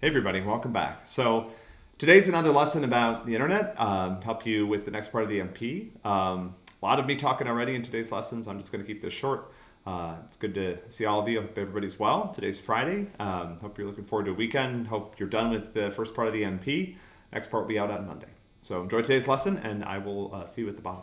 Hey everybody, welcome back. So today's another lesson about the internet, um, help you with the next part of the MP. Um, a lot of me talking already in today's lessons. I'm just gonna keep this short. Uh, it's good to see all of you. Hope everybody's well. Today's Friday. Um, hope you're looking forward to a weekend. Hope you're done with the first part of the MP. Next part will be out on Monday. So enjoy today's lesson and I will uh, see you at the bottom.